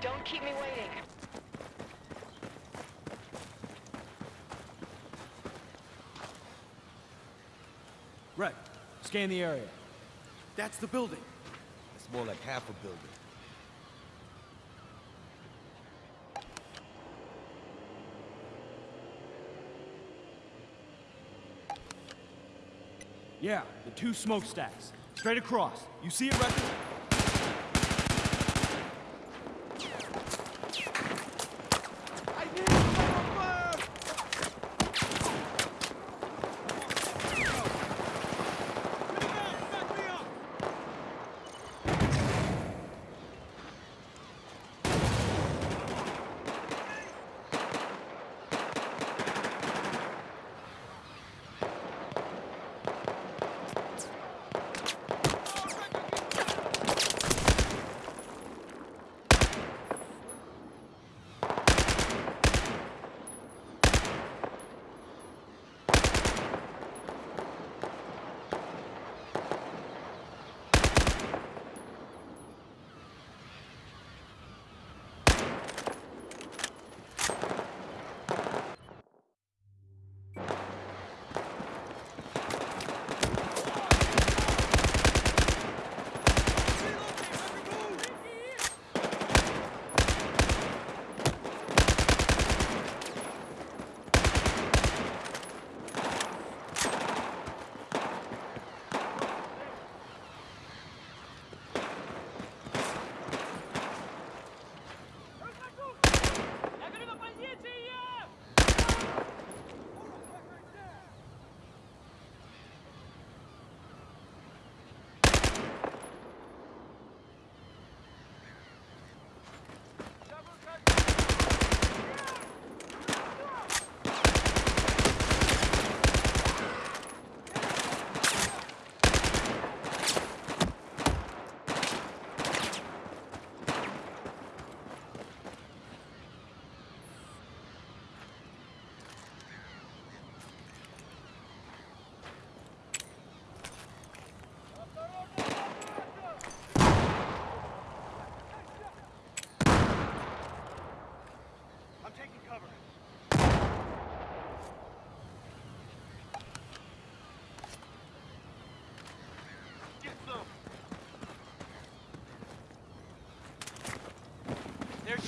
Don't keep me waiting. Red, scan the area. That's the building. It's more like half a building. Yeah, the two smokestacks. Straight across. You see it, Record? I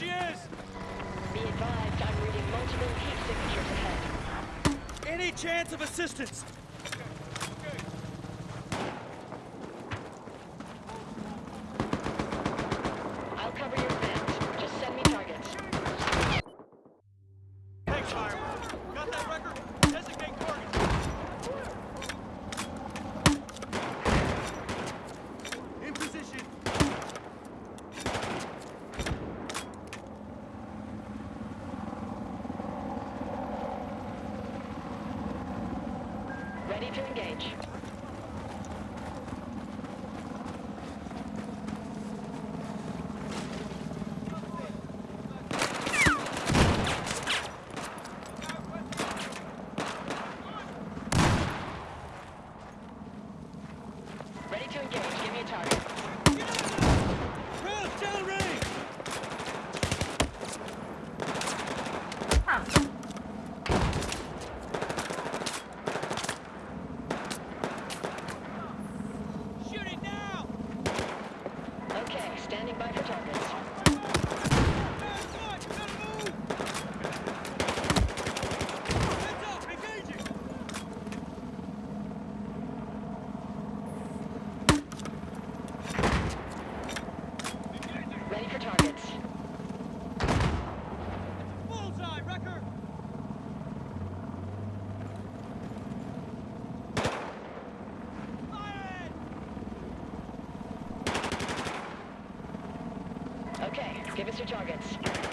she is! Be advised, I'm reading multiple heat signatures ahead. Any chance of assistance? I'll cover your vent. Just send me targets. Thanks, Hiram. Got that record? Ready to engage. Ready to engage. Give me a target. Round down range. Shoot it now. Okay, standing by for targets. Your targets.